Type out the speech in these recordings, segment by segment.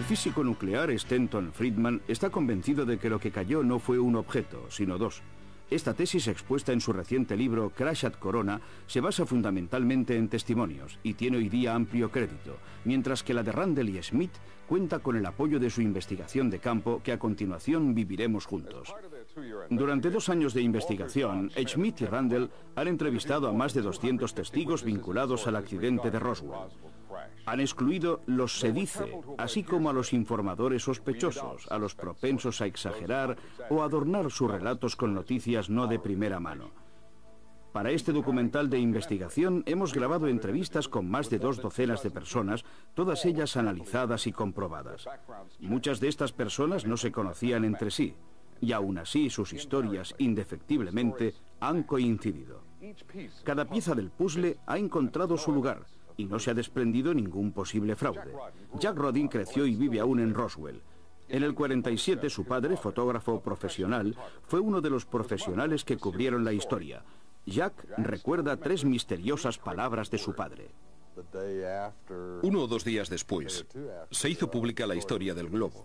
El físico nuclear Stenton Friedman está convencido de que lo que cayó no fue un objeto, sino dos. Esta tesis expuesta en su reciente libro Crash at Corona se basa fundamentalmente en testimonios y tiene hoy día amplio crédito, mientras que la de Randall y Smith cuenta con el apoyo de su investigación de campo que a continuación viviremos juntos. Durante dos años de investigación, Smith y Randall han entrevistado a más de 200 testigos vinculados al accidente de Roswell. Han excluido los se dice, así como a los informadores sospechosos, a los propensos a exagerar o adornar sus relatos con noticias no de primera mano. Para este documental de investigación hemos grabado entrevistas con más de dos docenas de personas, todas ellas analizadas y comprobadas. Muchas de estas personas no se conocían entre sí, y aún así sus historias, indefectiblemente, han coincidido. Cada pieza del puzzle ha encontrado su lugar, y no se ha desprendido ningún posible fraude. Jack Rodin creció y vive aún en Roswell. En el 47 su padre, fotógrafo profesional, fue uno de los profesionales que cubrieron la historia. Jack recuerda tres misteriosas palabras de su padre. Uno o dos días después, se hizo pública la historia del globo.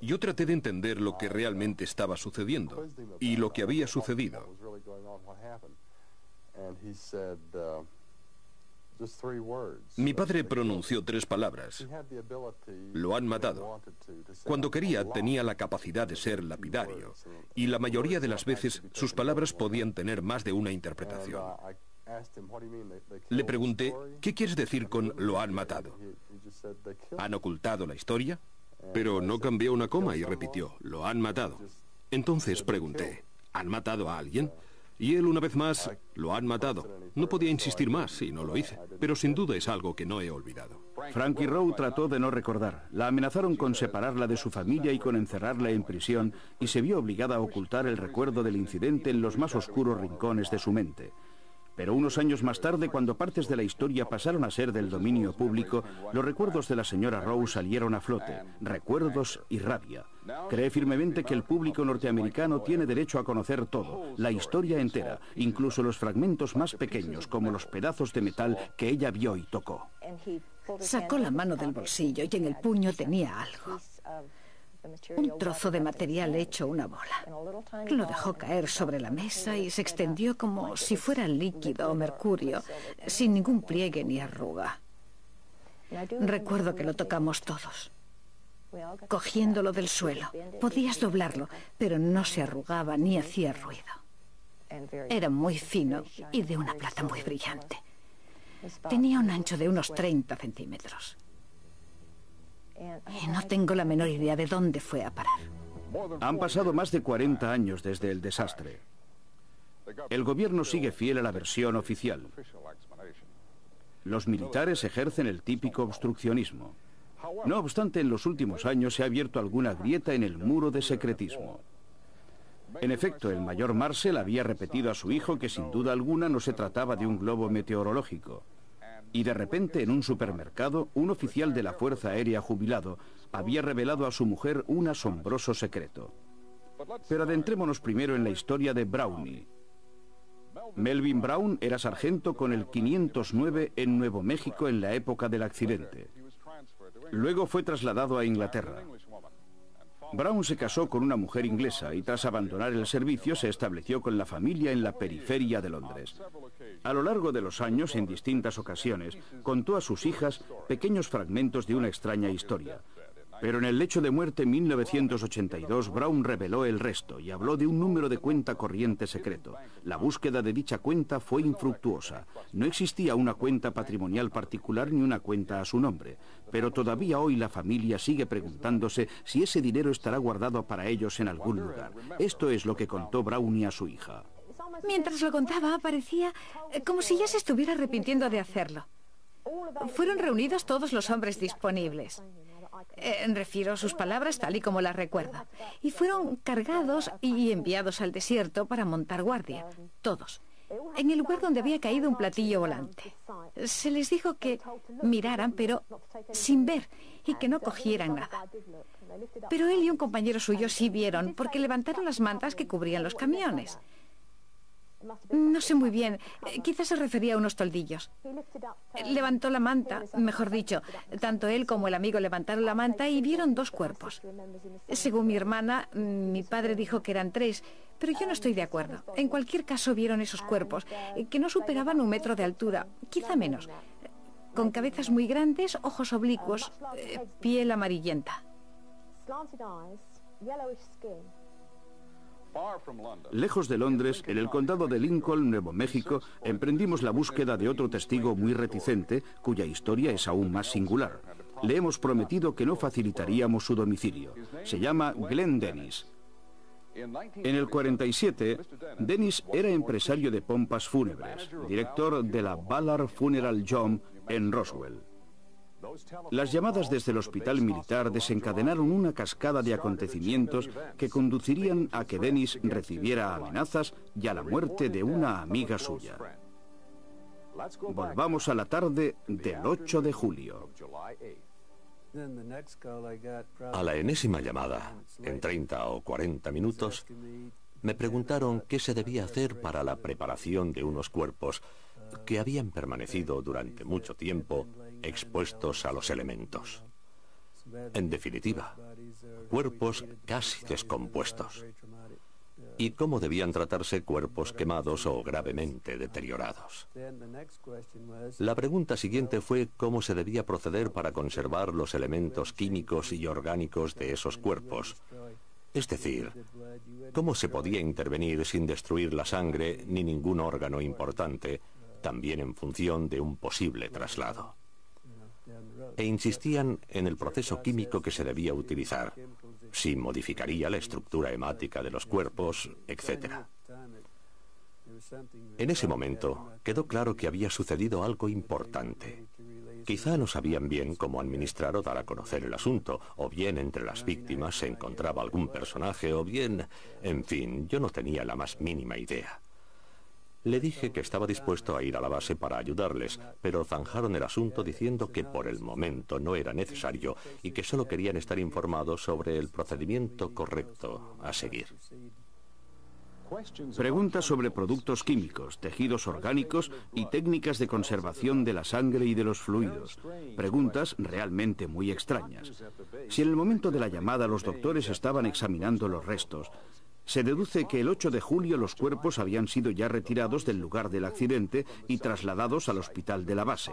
Yo traté de entender lo que realmente estaba sucediendo y lo que había sucedido. Mi padre pronunció tres palabras. Lo han matado. Cuando quería tenía la capacidad de ser lapidario y la mayoría de las veces sus palabras podían tener más de una interpretación. Le pregunté, ¿qué quieres decir con lo han matado? ¿Han ocultado la historia? Pero no cambió una coma y repitió, lo han matado. Entonces pregunté, ¿han matado a alguien? Y él una vez más, lo han matado. No podía insistir más y no lo hice, pero sin duda es algo que no he olvidado. Frankie Rowe trató de no recordar. La amenazaron con separarla de su familia y con encerrarla en prisión y se vio obligada a ocultar el recuerdo del incidente en los más oscuros rincones de su mente. Pero unos años más tarde, cuando partes de la historia pasaron a ser del dominio público, los recuerdos de la señora Rowe salieron a flote, recuerdos y rabia. Cree firmemente que el público norteamericano tiene derecho a conocer todo, la historia entera, incluso los fragmentos más pequeños, como los pedazos de metal que ella vio y tocó. Sacó la mano del bolsillo y en el puño tenía algo. Un trozo de material hecho una bola. Lo dejó caer sobre la mesa y se extendió como si fuera líquido o mercurio, sin ningún pliegue ni arruga. Recuerdo que lo tocamos todos, cogiéndolo del suelo. Podías doblarlo, pero no se arrugaba ni hacía ruido. Era muy fino y de una plata muy brillante. Tenía un ancho de unos 30 centímetros. Y no tengo la menor idea de dónde fue a parar. Han pasado más de 40 años desde el desastre. El gobierno sigue fiel a la versión oficial. Los militares ejercen el típico obstruccionismo. No obstante, en los últimos años se ha abierto alguna grieta en el muro de secretismo. En efecto, el mayor Marshall había repetido a su hijo que sin duda alguna no se trataba de un globo meteorológico. Y de repente en un supermercado, un oficial de la Fuerza Aérea jubilado había revelado a su mujer un asombroso secreto. Pero adentrémonos primero en la historia de Brownie. Melvin Brown era sargento con el 509 en Nuevo México en la época del accidente. Luego fue trasladado a Inglaterra. Brown se casó con una mujer inglesa y tras abandonar el servicio se estableció con la familia en la periferia de Londres. A lo largo de los años, en distintas ocasiones, contó a sus hijas pequeños fragmentos de una extraña historia. Pero en el lecho de muerte en 1982, Brown reveló el resto y habló de un número de cuenta corriente secreto. La búsqueda de dicha cuenta fue infructuosa. No existía una cuenta patrimonial particular ni una cuenta a su nombre. Pero todavía hoy la familia sigue preguntándose si ese dinero estará guardado para ellos en algún lugar. Esto es lo que contó Brownie a su hija. Mientras lo contaba, parecía eh, como si ya se estuviera arrepintiendo de hacerlo. Fueron reunidos todos los hombres disponibles. Eh, refiero sus palabras tal y como las recuerda. Y fueron cargados y enviados al desierto para montar guardia. Todos. En el lugar donde había caído un platillo volante. Se les dijo que miraran, pero sin ver, y que no cogieran nada. Pero él y un compañero suyo sí vieron, porque levantaron las mantas que cubrían los camiones. No sé muy bien. Eh, quizás se refería a unos toldillos. Levantó la manta, mejor dicho. Tanto él como el amigo levantaron la manta y vieron dos cuerpos. Según mi hermana, mi padre dijo que eran tres, pero yo no estoy de acuerdo. En cualquier caso vieron esos cuerpos, eh, que no superaban un metro de altura, quizá menos. Con cabezas muy grandes, ojos oblicuos, eh, piel amarillenta. Lejos de Londres, en el condado de Lincoln, Nuevo México, emprendimos la búsqueda de otro testigo muy reticente, cuya historia es aún más singular. Le hemos prometido que no facilitaríamos su domicilio. Se llama Glenn Dennis. En el 47, Dennis era empresario de pompas fúnebres, director de la Ballard Funeral Job en Roswell. Las llamadas desde el hospital militar desencadenaron una cascada de acontecimientos que conducirían a que Dennis recibiera amenazas y a la muerte de una amiga suya. Volvamos a la tarde del 8 de julio. A la enésima llamada, en 30 o 40 minutos, me preguntaron qué se debía hacer para la preparación de unos cuerpos que habían permanecido durante mucho tiempo expuestos a los elementos. En definitiva, cuerpos casi descompuestos. Y cómo debían tratarse cuerpos quemados o gravemente deteriorados. La pregunta siguiente fue cómo se debía proceder para conservar los elementos químicos y orgánicos de esos cuerpos. Es decir, cómo se podía intervenir sin destruir la sangre ni ningún órgano importante, también en función de un posible traslado e insistían en el proceso químico que se debía utilizar, si modificaría la estructura hemática de los cuerpos, etc. En ese momento quedó claro que había sucedido algo importante. Quizá no sabían bien cómo administrar o dar a conocer el asunto, o bien entre las víctimas se encontraba algún personaje, o bien, en fin, yo no tenía la más mínima idea. Le dije que estaba dispuesto a ir a la base para ayudarles, pero zanjaron el asunto diciendo que por el momento no era necesario y que solo querían estar informados sobre el procedimiento correcto a seguir. Preguntas sobre productos químicos, tejidos orgánicos y técnicas de conservación de la sangre y de los fluidos. Preguntas realmente muy extrañas. Si en el momento de la llamada los doctores estaban examinando los restos, se deduce que el 8 de julio los cuerpos habían sido ya retirados del lugar del accidente y trasladados al hospital de la base.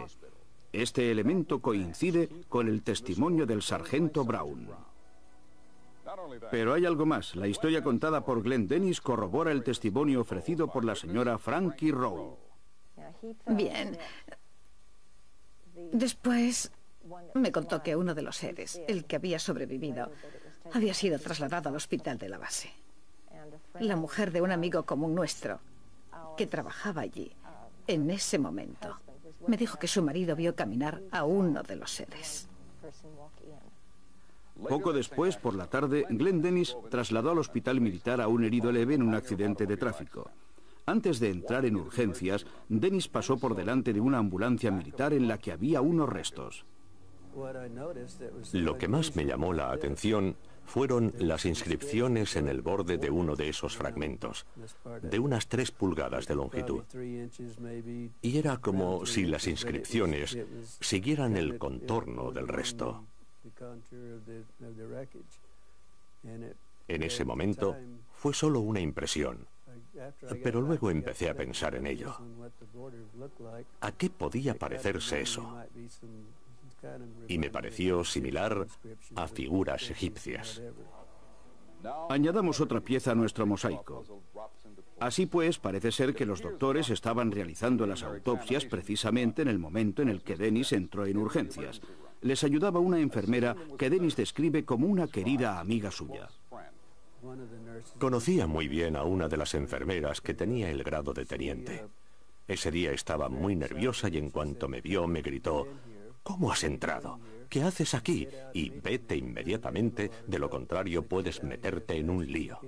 Este elemento coincide con el testimonio del sargento Brown. Pero hay algo más. La historia contada por Glenn Dennis corrobora el testimonio ofrecido por la señora Frankie Rowe. Bien. Después me contó que uno de los seres, el que había sobrevivido, había sido trasladado al hospital de la base la mujer de un amigo común nuestro, que trabajaba allí, en ese momento, me dijo que su marido vio caminar a uno de los seres. Poco después, por la tarde, Glenn Dennis trasladó al hospital militar a un herido leve en un accidente de tráfico. Antes de entrar en urgencias, Dennis pasó por delante de una ambulancia militar en la que había unos restos. Lo que más me llamó la atención fueron las inscripciones en el borde de uno de esos fragmentos, de unas tres pulgadas de longitud. Y era como si las inscripciones siguieran el contorno del resto. En ese momento fue solo una impresión, pero luego empecé a pensar en ello. ¿A qué podía parecerse eso? Y me pareció similar a figuras egipcias. Añadamos otra pieza a nuestro mosaico. Así pues, parece ser que los doctores estaban realizando las autopsias precisamente en el momento en el que Dennis entró en urgencias. Les ayudaba una enfermera que Dennis describe como una querida amiga suya. Conocía muy bien a una de las enfermeras que tenía el grado de teniente. Ese día estaba muy nerviosa y en cuanto me vio me gritó, ¿Cómo has entrado? ¿Qué haces aquí? Y vete inmediatamente, de lo contrario puedes meterte en un lío.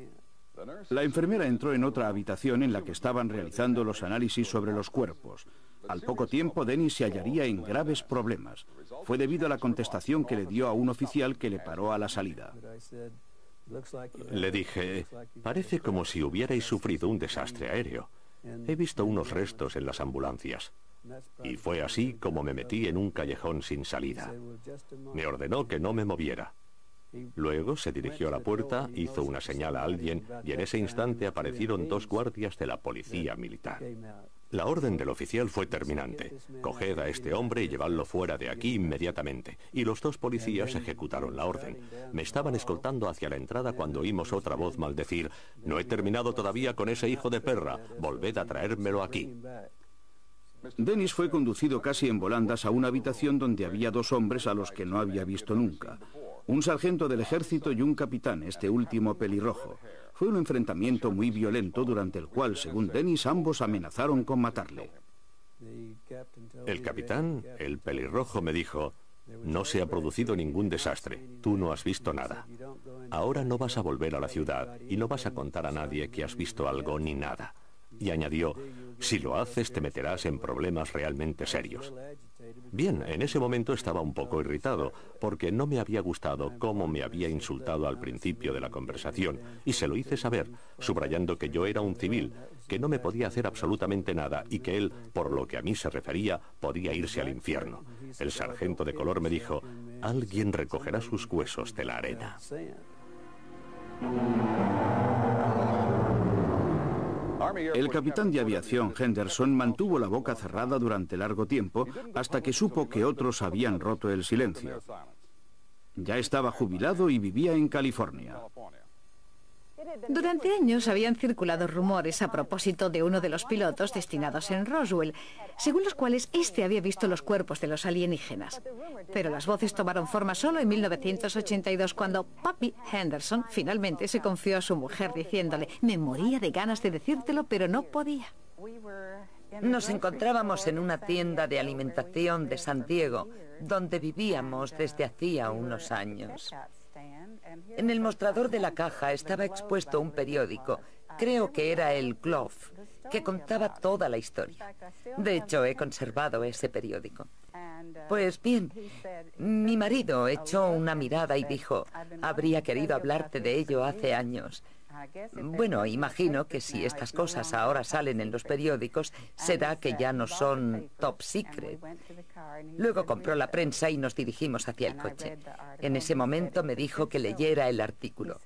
La enfermera entró en otra habitación en la que estaban realizando los análisis sobre los cuerpos. Al poco tiempo, Dennis se hallaría en graves problemas. Fue debido a la contestación que le dio a un oficial que le paró a la salida. Le dije, parece como si hubierais sufrido un desastre aéreo. He visto unos restos en las ambulancias. Y fue así como me metí en un callejón sin salida. Me ordenó que no me moviera. Luego se dirigió a la puerta, hizo una señal a alguien y en ese instante aparecieron dos guardias de la policía militar. La orden del oficial fue terminante. Coged a este hombre y llevadlo fuera de aquí inmediatamente. Y los dos policías ejecutaron la orden. Me estaban escoltando hacia la entrada cuando oímos otra voz maldecir, no he terminado todavía con ese hijo de perra, volved a traérmelo aquí. Dennis fue conducido casi en volandas a una habitación donde había dos hombres a los que no había visto nunca. Un sargento del ejército y un capitán, este último pelirrojo. Fue un enfrentamiento muy violento durante el cual, según Dennis, ambos amenazaron con matarle. El capitán, el pelirrojo, me dijo, no se ha producido ningún desastre, tú no has visto nada. Ahora no vas a volver a la ciudad y no vas a contar a nadie que has visto algo ni nada y añadió, si lo haces te meterás en problemas realmente serios. Bien, en ese momento estaba un poco irritado, porque no me había gustado cómo me había insultado al principio de la conversación, y se lo hice saber, subrayando que yo era un civil, que no me podía hacer absolutamente nada y que él, por lo que a mí se refería, podía irse al infierno. El sargento de color me dijo, alguien recogerá sus huesos de la arena. El capitán de aviación Henderson mantuvo la boca cerrada durante largo tiempo hasta que supo que otros habían roto el silencio. Ya estaba jubilado y vivía en California. Durante años habían circulado rumores a propósito de uno de los pilotos destinados en Roswell, según los cuales éste había visto los cuerpos de los alienígenas. Pero las voces tomaron forma solo en 1982, cuando Papi Henderson finalmente se confió a su mujer diciéndole, me moría de ganas de decírtelo, pero no podía. Nos encontrábamos en una tienda de alimentación de San Diego, donde vivíamos desde hacía unos años. En el mostrador de la caja estaba expuesto un periódico, creo que era el Glove, que contaba toda la historia. De hecho, he conservado ese periódico. Pues bien, mi marido echó una mirada y dijo, habría querido hablarte de ello hace años. Bueno, imagino que si estas cosas ahora salen en los periódicos, será que ya no son top secret. Luego compró la prensa y nos dirigimos hacia el coche. En ese momento me dijo que leyera el artículo.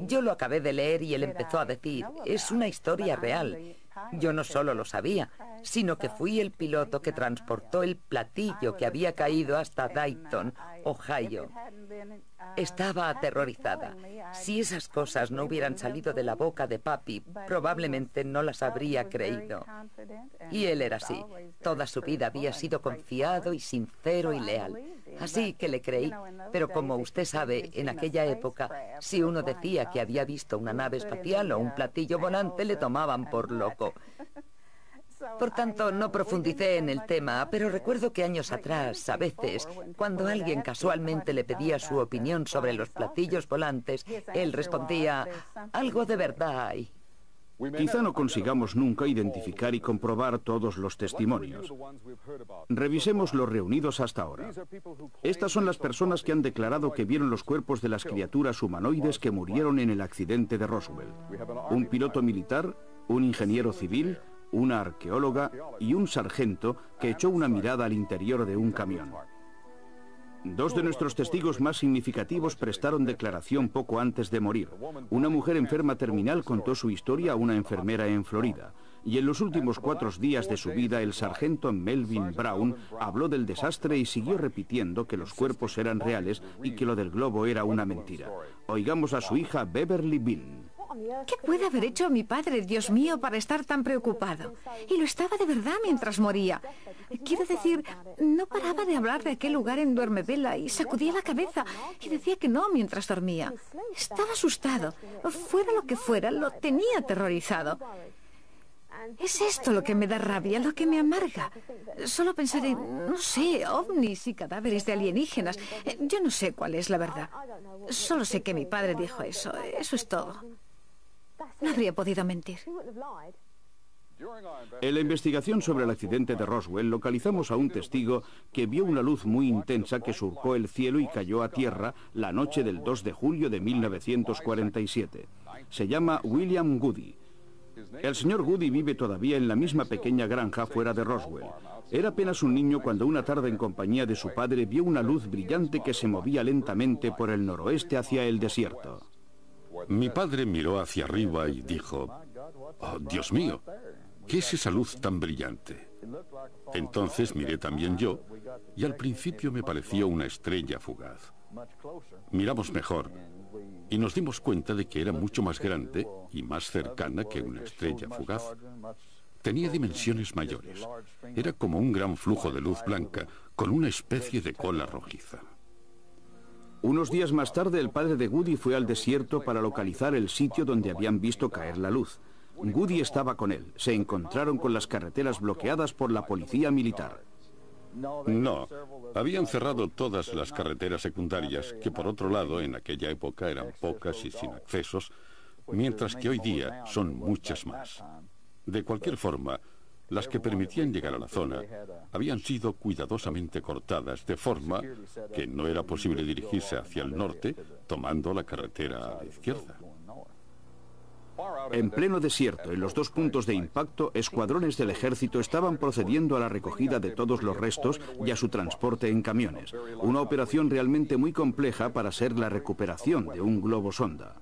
Yo lo acabé de leer y él empezó a decir, es una historia real. Yo no solo lo sabía, sino que fui el piloto que transportó el platillo que había caído hasta Dayton, Ohio. Estaba aterrorizada. Si esas cosas no hubieran salido de la boca de papi, probablemente no las habría creído. Y él era así. Toda su vida había sido confiado y sincero y leal. Así que le creí. Pero como usted sabe, en aquella época, si uno decía que había visto una nave espacial o un platillo volante, le tomaban por loco. Por tanto, no profundicé en el tema, pero recuerdo que años atrás, a veces, cuando alguien casualmente le pedía su opinión sobre los platillos volantes, él respondía, algo de verdad hay. Quizá no consigamos nunca identificar y comprobar todos los testimonios. Revisemos los reunidos hasta ahora. Estas son las personas que han declarado que vieron los cuerpos de las criaturas humanoides que murieron en el accidente de Roswell. Un piloto militar, un ingeniero civil, una arqueóloga y un sargento que echó una mirada al interior de un camión. Dos de nuestros testigos más significativos prestaron declaración poco antes de morir. Una mujer enferma terminal contó su historia a una enfermera en Florida. Y en los últimos cuatro días de su vida, el sargento Melvin Brown habló del desastre y siguió repitiendo que los cuerpos eran reales y que lo del globo era una mentira. Oigamos a su hija Beverly Bean. ¿Qué puede haber hecho mi padre, Dios mío, para estar tan preocupado? Y lo estaba de verdad mientras moría. Quiero decir, no paraba de hablar de aquel lugar en Duermevela y sacudía la cabeza y decía que no mientras dormía. Estaba asustado. Fuera lo que fuera, lo tenía aterrorizado. Es esto lo que me da rabia, lo que me amarga. Solo pensar en, no sé, ovnis y cadáveres de alienígenas. Yo no sé cuál es la verdad. Solo sé que mi padre dijo eso. Eso es todo. No habría podido mentir. En la investigación sobre el accidente de Roswell localizamos a un testigo que vio una luz muy intensa que surcó el cielo y cayó a tierra la noche del 2 de julio de 1947. Se llama William Goody. El señor Goody vive todavía en la misma pequeña granja fuera de Roswell. Era apenas un niño cuando una tarde en compañía de su padre vio una luz brillante que se movía lentamente por el noroeste hacia el desierto. Mi padre miró hacia arriba y dijo, oh, Dios mío, ¿qué es esa luz tan brillante? Entonces miré también yo y al principio me pareció una estrella fugaz. Miramos mejor y nos dimos cuenta de que era mucho más grande y más cercana que una estrella fugaz. Tenía dimensiones mayores. Era como un gran flujo de luz blanca con una especie de cola rojiza. Unos días más tarde, el padre de Goody fue al desierto para localizar el sitio donde habían visto caer la luz. Goody estaba con él. Se encontraron con las carreteras bloqueadas por la policía militar. No, habían cerrado todas las carreteras secundarias, que por otro lado en aquella época eran pocas y sin accesos, mientras que hoy día son muchas más. De cualquier forma, las que permitían llegar a la zona habían sido cuidadosamente cortadas, de forma que no era posible dirigirse hacia el norte tomando la carretera a la izquierda. En pleno desierto, en los dos puntos de impacto, escuadrones del ejército estaban procediendo a la recogida de todos los restos y a su transporte en camiones. Una operación realmente muy compleja para ser la recuperación de un globo sonda.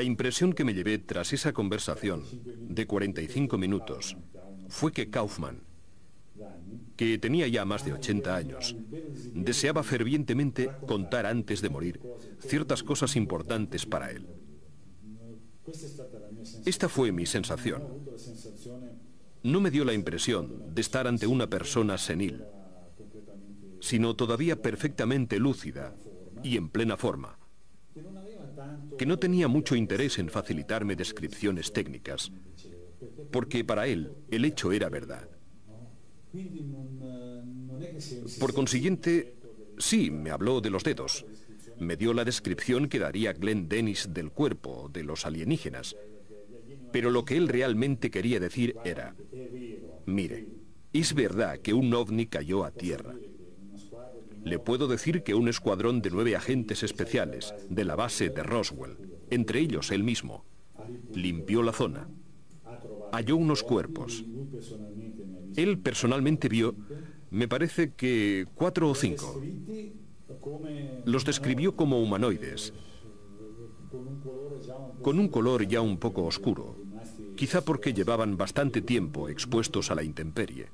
La impresión que me llevé tras esa conversación de 45 minutos fue que Kaufman, que tenía ya más de 80 años, deseaba fervientemente contar antes de morir ciertas cosas importantes para él. Esta fue mi sensación. No me dio la impresión de estar ante una persona senil, sino todavía perfectamente lúcida y en plena forma que no tenía mucho interés en facilitarme descripciones técnicas, porque para él el hecho era verdad. Por consiguiente, sí, me habló de los dedos. Me dio la descripción que daría Glenn Dennis del cuerpo, de los alienígenas. Pero lo que él realmente quería decir era, mire, es verdad que un ovni cayó a tierra. Le puedo decir que un escuadrón de nueve agentes especiales de la base de Roswell, entre ellos él mismo, limpió la zona, halló unos cuerpos. Él personalmente vio, me parece que cuatro o cinco. Los describió como humanoides, con un color ya un poco oscuro, quizá porque llevaban bastante tiempo expuestos a la intemperie.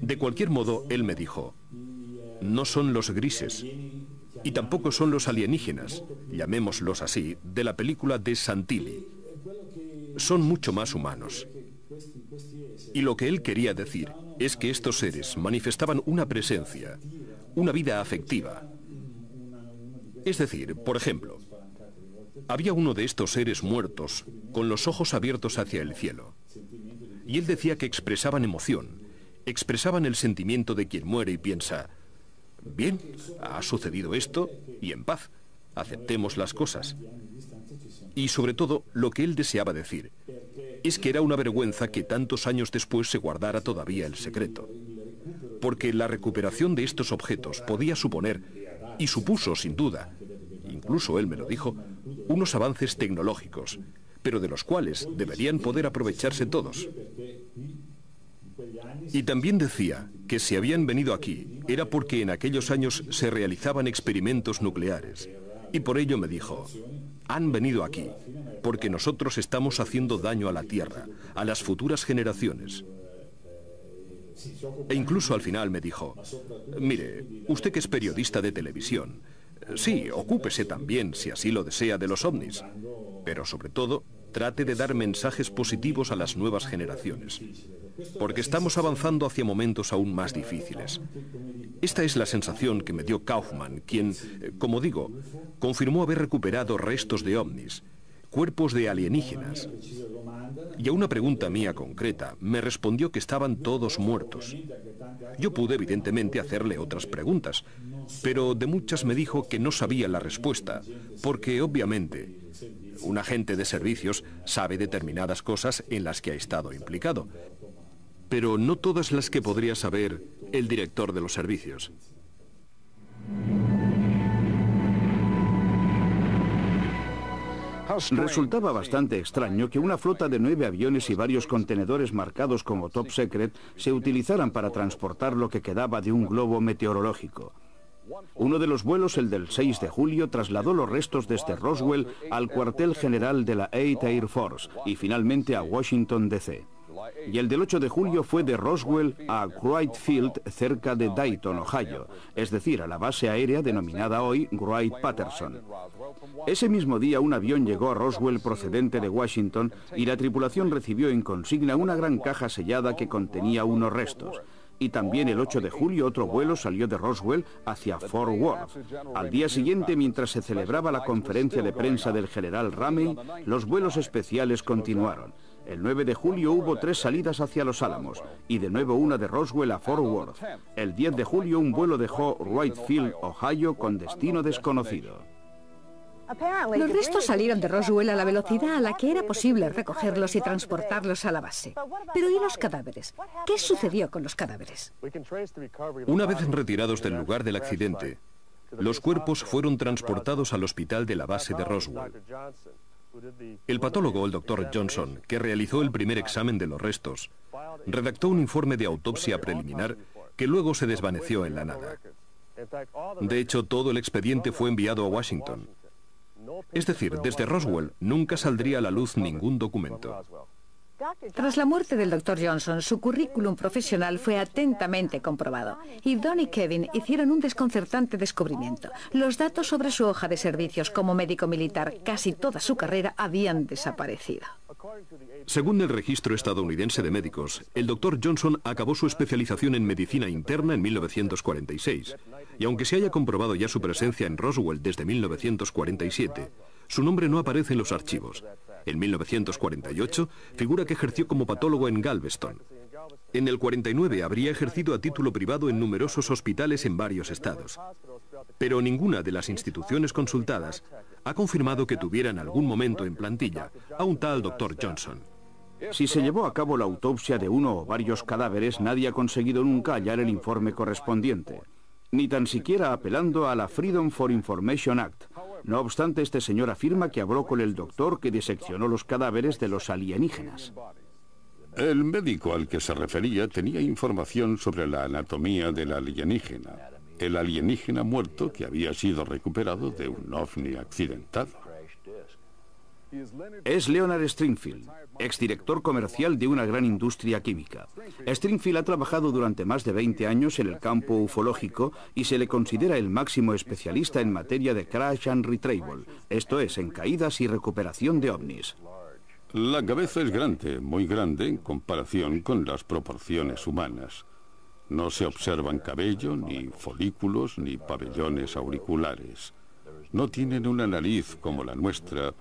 De cualquier modo, él me dijo, no son los grises, y tampoco son los alienígenas, llamémoslos así, de la película de Santilli. Son mucho más humanos. Y lo que él quería decir es que estos seres manifestaban una presencia, una vida afectiva. Es decir, por ejemplo, había uno de estos seres muertos con los ojos abiertos hacia el cielo. Y él decía que expresaban emoción, expresaban el sentimiento de quien muere y piensa, bien, ha sucedido esto y en paz, aceptemos las cosas. Y sobre todo, lo que él deseaba decir es que era una vergüenza que tantos años después se guardara todavía el secreto. Porque la recuperación de estos objetos podía suponer, y supuso sin duda, incluso él me lo dijo, unos avances tecnológicos, pero de los cuales deberían poder aprovecharse todos. Y también decía que si habían venido aquí era porque en aquellos años se realizaban experimentos nucleares. Y por ello me dijo, han venido aquí porque nosotros estamos haciendo daño a la Tierra, a las futuras generaciones. E incluso al final me dijo, mire, usted que es periodista de televisión, sí, ocúpese también, si así lo desea, de los ovnis, pero sobre todo, trate de dar mensajes positivos a las nuevas generaciones porque estamos avanzando hacia momentos aún más difíciles. Esta es la sensación que me dio Kaufman, quien, eh, como digo, confirmó haber recuperado restos de ovnis, cuerpos de alienígenas. Y a una pregunta mía concreta, me respondió que estaban todos muertos. Yo pude evidentemente hacerle otras preguntas, pero de muchas me dijo que no sabía la respuesta, porque obviamente un agente de servicios sabe determinadas cosas en las que ha estado implicado, pero no todas las que podría saber el director de los servicios. Resultaba bastante extraño que una flota de nueve aviones y varios contenedores marcados como Top Secret se utilizaran para transportar lo que quedaba de un globo meteorológico. Uno de los vuelos, el del 6 de julio, trasladó los restos desde Roswell al cuartel general de la 8 Air Force y finalmente a Washington, D.C. Y el del 8 de julio fue de Roswell a Wright Field, cerca de Dayton, Ohio, es decir, a la base aérea denominada hoy Wright-Patterson. Ese mismo día un avión llegó a Roswell procedente de Washington y la tripulación recibió en consigna una gran caja sellada que contenía unos restos y también el 8 de julio otro vuelo salió de Roswell hacia Fort Worth. Al día siguiente, mientras se celebraba la conferencia de prensa del general Ramey, los vuelos especiales continuaron. El 9 de julio hubo tres salidas hacia Los Álamos y de nuevo una de Roswell a Fort Worth. El 10 de julio un vuelo dejó Wright Field, Ohio, con destino desconocido. Los restos salieron de Roswell a la velocidad a la que era posible recogerlos y transportarlos a la base. Pero ¿y los cadáveres? ¿Qué sucedió con los cadáveres? Una vez retirados del lugar del accidente, los cuerpos fueron transportados al hospital de la base de Roswell. El patólogo, el doctor Johnson, que realizó el primer examen de los restos, redactó un informe de autopsia preliminar que luego se desvaneció en la nada. De hecho, todo el expediente fue enviado a Washington. Es decir, desde Roswell nunca saldría a la luz ningún documento. Tras la muerte del Dr. Johnson, su currículum profesional fue atentamente comprobado y Don y Kevin hicieron un desconcertante descubrimiento. Los datos sobre su hoja de servicios como médico militar, casi toda su carrera, habían desaparecido. Según el registro estadounidense de médicos, el Dr. Johnson acabó su especialización en medicina interna en 1946, y aunque se haya comprobado ya su presencia en Roswell desde 1947, su nombre no aparece en los archivos. En 1948 figura que ejerció como patólogo en Galveston. En el 49 habría ejercido a título privado en numerosos hospitales en varios estados. Pero ninguna de las instituciones consultadas ha confirmado que tuviera en algún momento en plantilla a un tal Dr. Johnson. Si se llevó a cabo la autopsia de uno o varios cadáveres, nadie ha conseguido nunca hallar el informe correspondiente, ni tan siquiera apelando a la Freedom for Information Act, no obstante, este señor afirma que habló con el doctor que diseccionó los cadáveres de los alienígenas. El médico al que se refería tenía información sobre la anatomía del alienígena, el alienígena muerto que había sido recuperado de un ovni accidentado. Es Leonard Stringfield, exdirector comercial de una gran industria química. Stringfield ha trabajado durante más de 20 años en el campo ufológico y se le considera el máximo especialista en materia de crash and retrieval, esto es, en caídas y recuperación de ovnis. La cabeza es grande, muy grande en comparación con las proporciones humanas. No se observan cabello, ni folículos, ni pabellones auriculares. No tienen una nariz como la nuestra,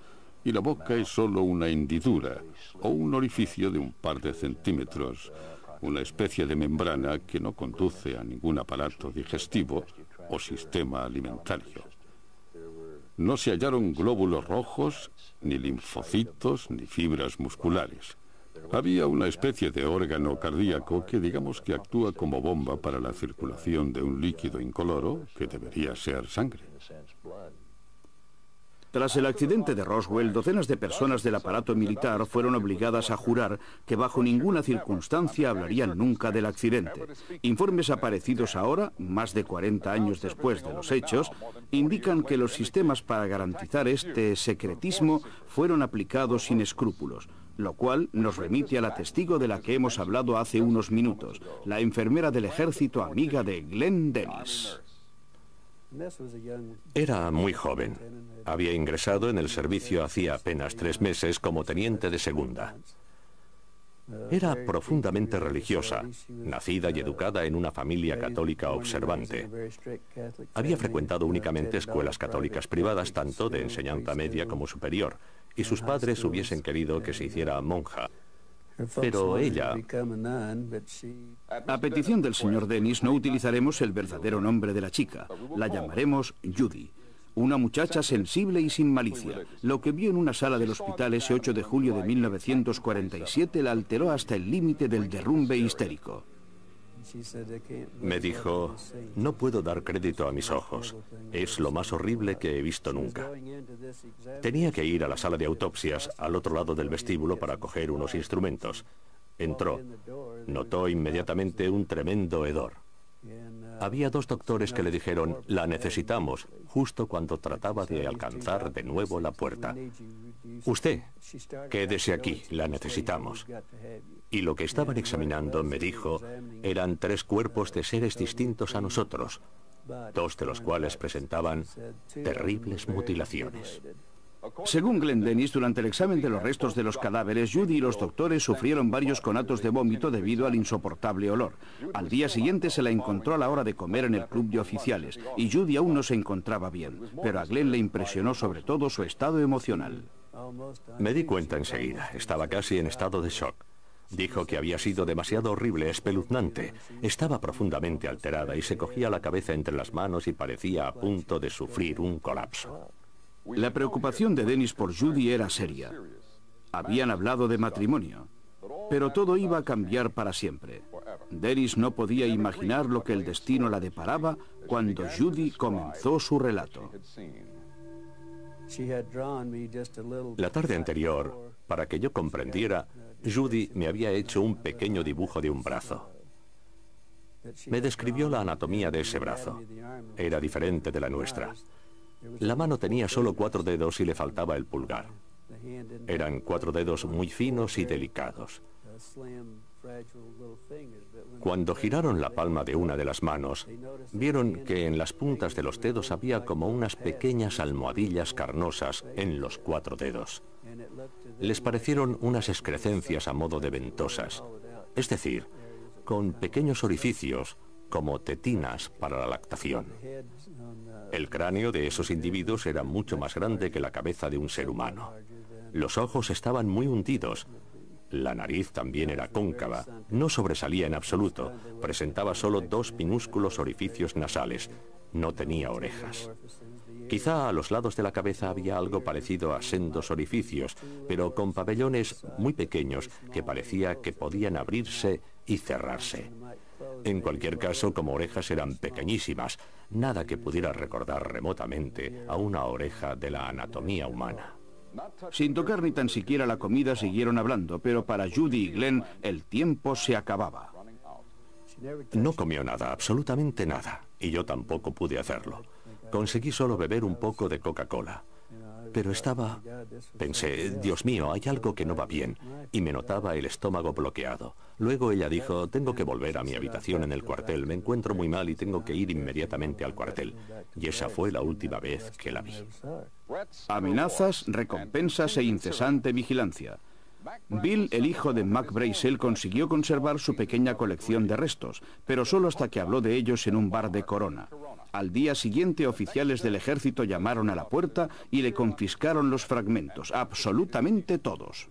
y la boca es solo una hendidura o un orificio de un par de centímetros, una especie de membrana que no conduce a ningún aparato digestivo o sistema alimentario. No se hallaron glóbulos rojos, ni linfocitos, ni fibras musculares. Había una especie de órgano cardíaco que digamos que actúa como bomba para la circulación de un líquido incoloro que debería ser sangre. Tras el accidente de Roswell, docenas de personas del aparato militar fueron obligadas a jurar que bajo ninguna circunstancia hablarían nunca del accidente. Informes aparecidos ahora, más de 40 años después de los hechos, indican que los sistemas para garantizar este secretismo fueron aplicados sin escrúpulos lo cual nos remite a la testigo de la que hemos hablado hace unos minutos, la enfermera del ejército amiga de Glenn Dennis. Era muy joven. Había ingresado en el servicio hacía apenas tres meses como teniente de segunda. Era profundamente religiosa, nacida y educada en una familia católica observante. Había frecuentado únicamente escuelas católicas privadas, tanto de enseñanza media como superior, y sus padres hubiesen querido que se hiciera monja. Pero ella... A petición del señor Dennis no utilizaremos el verdadero nombre de la chica. La llamaremos Judy. Una muchacha sensible y sin malicia. Lo que vio en una sala del hospital ese 8 de julio de 1947 la alteró hasta el límite del derrumbe histérico. Me dijo, no puedo dar crédito a mis ojos. Es lo más horrible que he visto nunca. Tenía que ir a la sala de autopsias al otro lado del vestíbulo para coger unos instrumentos. Entró. Notó inmediatamente un tremendo hedor. Había dos doctores que le dijeron, la necesitamos, justo cuando trataba de alcanzar de nuevo la puerta. Usted, quédese aquí, la necesitamos. Y lo que estaban examinando, me dijo, eran tres cuerpos de seres distintos a nosotros, dos de los cuales presentaban terribles mutilaciones. Según Glenn Dennis, durante el examen de los restos de los cadáveres, Judy y los doctores sufrieron varios conatos de vómito debido al insoportable olor. Al día siguiente se la encontró a la hora de comer en el club de oficiales y Judy aún no se encontraba bien, pero a Glenn le impresionó sobre todo su estado emocional. Me di cuenta enseguida, estaba casi en estado de shock. Dijo que había sido demasiado horrible, espeluznante. Estaba profundamente alterada y se cogía la cabeza entre las manos y parecía a punto de sufrir un colapso. La preocupación de Dennis por Judy era seria. Habían hablado de matrimonio, pero todo iba a cambiar para siempre. Dennis no podía imaginar lo que el destino la deparaba cuando Judy comenzó su relato. La tarde anterior, para que yo comprendiera, Judy me había hecho un pequeño dibujo de un brazo. Me describió la anatomía de ese brazo. Era diferente de la nuestra. La mano tenía solo cuatro dedos y le faltaba el pulgar. Eran cuatro dedos muy finos y delicados. Cuando giraron la palma de una de las manos, vieron que en las puntas de los dedos había como unas pequeñas almohadillas carnosas en los cuatro dedos. Les parecieron unas excrecencias a modo de ventosas, es decir, con pequeños orificios como tetinas para la lactación. El cráneo de esos individuos era mucho más grande que la cabeza de un ser humano. Los ojos estaban muy hundidos. La nariz también era cóncava, no sobresalía en absoluto, presentaba solo dos minúsculos orificios nasales, no tenía orejas. Quizá a los lados de la cabeza había algo parecido a sendos orificios, pero con pabellones muy pequeños que parecía que podían abrirse y cerrarse. En cualquier caso, como orejas eran pequeñísimas, nada que pudiera recordar remotamente a una oreja de la anatomía humana. Sin tocar ni tan siquiera la comida siguieron hablando, pero para Judy y Glenn el tiempo se acababa. No comió nada, absolutamente nada, y yo tampoco pude hacerlo. Conseguí solo beber un poco de Coca-Cola. Pero estaba... Pensé, Dios mío, hay algo que no va bien, y me notaba el estómago bloqueado. Luego ella dijo, tengo que volver a mi habitación en el cuartel, me encuentro muy mal y tengo que ir inmediatamente al cuartel. Y esa fue la última vez que la vi. Amenazas, recompensas e incesante vigilancia. Bill, el hijo de Mac Brazel, consiguió conservar su pequeña colección de restos, pero solo hasta que habló de ellos en un bar de Corona. Al día siguiente, oficiales del ejército llamaron a la puerta y le confiscaron los fragmentos, absolutamente todos.